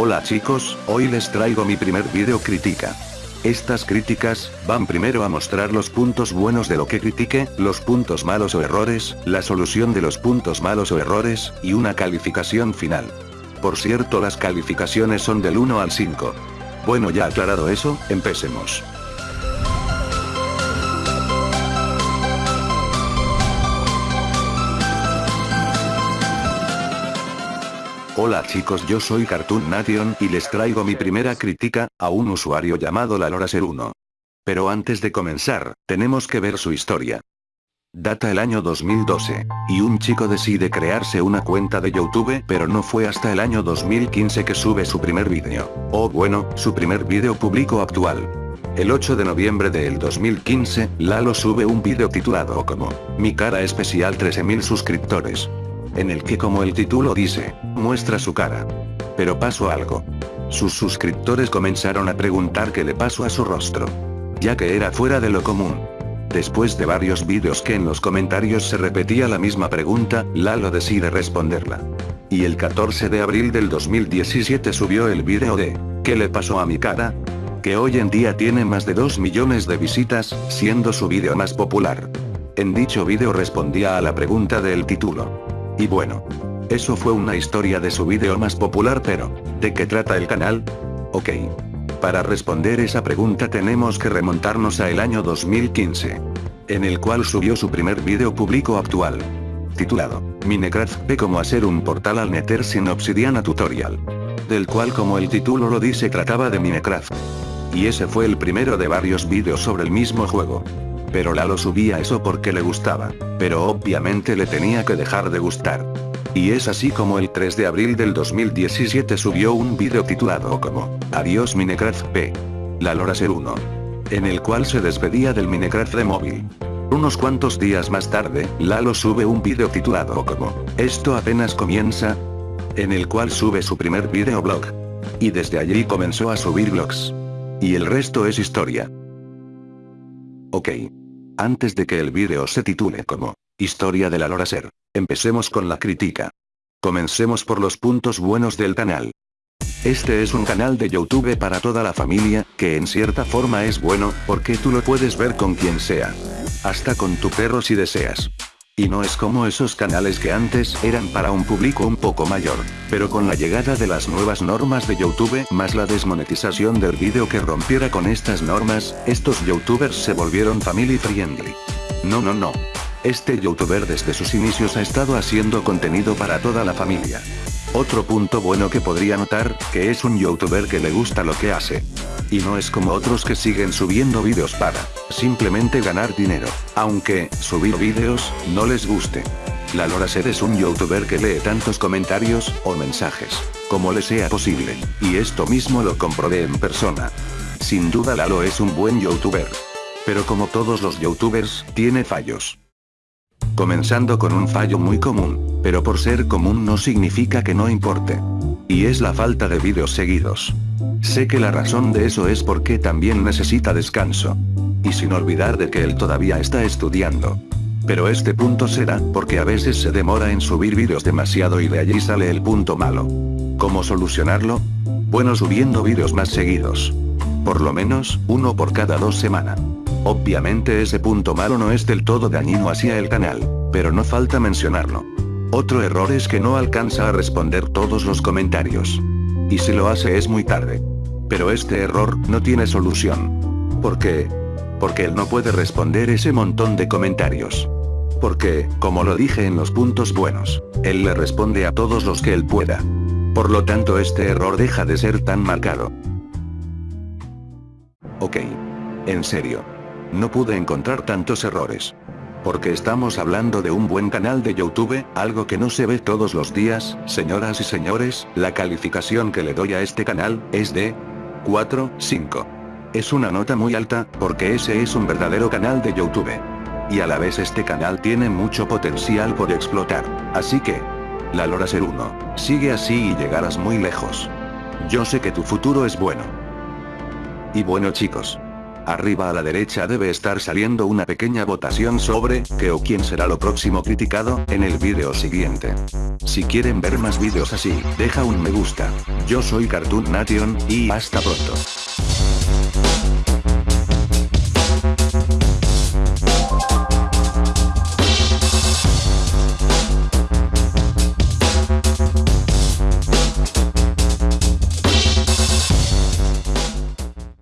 Hola chicos, hoy les traigo mi primer video crítica. Estas críticas, van primero a mostrar los puntos buenos de lo que critique, los puntos malos o errores, la solución de los puntos malos o errores, y una calificación final. Por cierto las calificaciones son del 1 al 5. Bueno ya aclarado eso, empecemos. Hola chicos yo soy Cartoon Nation y les traigo mi primera crítica, a un usuario llamado LaloraSer1. Pero antes de comenzar, tenemos que ver su historia. Data el año 2012, y un chico decide crearse una cuenta de YouTube pero no fue hasta el año 2015 que sube su primer vídeo. O bueno, su primer vídeo público actual. El 8 de noviembre del 2015, Lalo sube un vídeo titulado como, Mi cara especial 13.000 suscriptores en el que como el título dice, muestra su cara. Pero pasó algo. Sus suscriptores comenzaron a preguntar qué le pasó a su rostro. Ya que era fuera de lo común. Después de varios vídeos que en los comentarios se repetía la misma pregunta, Lalo decide responderla. Y el 14 de abril del 2017 subió el vídeo de, ¿qué le pasó a mi cara? Que hoy en día tiene más de 2 millones de visitas, siendo su vídeo más popular. En dicho vídeo respondía a la pregunta del título. Y bueno. Eso fue una historia de su vídeo más popular pero, ¿de qué trata el canal? Ok. Para responder esa pregunta tenemos que remontarnos a el año 2015. En el cual subió su primer vídeo público actual. Titulado, Minecraft P como hacer un portal al Nether sin obsidiana tutorial. Del cual como el título lo dice trataba de Minecraft. Y ese fue el primero de varios vídeos sobre el mismo juego. Pero Lalo subía eso porque le gustaba, pero obviamente le tenía que dejar de gustar. Y es así como el 3 de abril del 2017 subió un vídeo titulado como, Adiós Minecraft P. Lalo Ser 1. En el cual se despedía del Minecraft de móvil. Unos cuantos días más tarde, Lalo sube un vídeo titulado como, Esto apenas comienza. En el cual sube su primer videoblog. Y desde allí comenzó a subir vlogs. Y el resto es historia. Ok. Antes de que el vídeo se titule como, Historia de la Loraser, empecemos con la crítica. Comencemos por los puntos buenos del canal. Este es un canal de YouTube para toda la familia, que en cierta forma es bueno, porque tú lo puedes ver con quien sea. Hasta con tu perro si deseas. Y no es como esos canales que antes eran para un público un poco mayor. Pero con la llegada de las nuevas normas de YouTube más la desmonetización del vídeo que rompiera con estas normas, estos youtubers se volvieron family friendly. No no no. Este youtuber desde sus inicios ha estado haciendo contenido para toda la familia. Otro punto bueno que podría notar, que es un youtuber que le gusta lo que hace. Y no es como otros que siguen subiendo vídeos para, simplemente ganar dinero. Aunque, subir vídeos, no les guste. La Loraser es un youtuber que lee tantos comentarios, o mensajes, como le sea posible. Y esto mismo lo comprobé en persona. Sin duda Lalo es un buen youtuber. Pero como todos los youtubers, tiene fallos. Comenzando con un fallo muy común, pero por ser común no significa que no importe. Y es la falta de vídeos seguidos. Sé que la razón de eso es porque también necesita descanso. Y sin olvidar de que él todavía está estudiando. Pero este punto será porque a veces se demora en subir vídeos demasiado y de allí sale el punto malo. ¿Cómo solucionarlo? Bueno subiendo vídeos más seguidos. Por lo menos, uno por cada dos semanas. Obviamente ese punto malo no es del todo dañino hacia el canal, pero no falta mencionarlo. Otro error es que no alcanza a responder todos los comentarios. Y si lo hace es muy tarde. Pero este error no tiene solución. ¿Por qué? Porque él no puede responder ese montón de comentarios. Porque, como lo dije en los puntos buenos, él le responde a todos los que él pueda. Por lo tanto este error deja de ser tan marcado. Ok. En serio. No pude encontrar tantos errores. Porque estamos hablando de un buen canal de YouTube, algo que no se ve todos los días, señoras y señores, la calificación que le doy a este canal, es de 4, 5. Es una nota muy alta, porque ese es un verdadero canal de YouTube. Y a la vez este canal tiene mucho potencial por explotar, así que... La Lora Ser 1, sigue así y llegarás muy lejos. Yo sé que tu futuro es bueno. Y bueno chicos, Arriba a la derecha debe estar saliendo una pequeña votación sobre, qué o quién será lo próximo criticado, en el vídeo siguiente. Si quieren ver más vídeos así, deja un me gusta. Yo soy Cartoon Nation, y hasta pronto.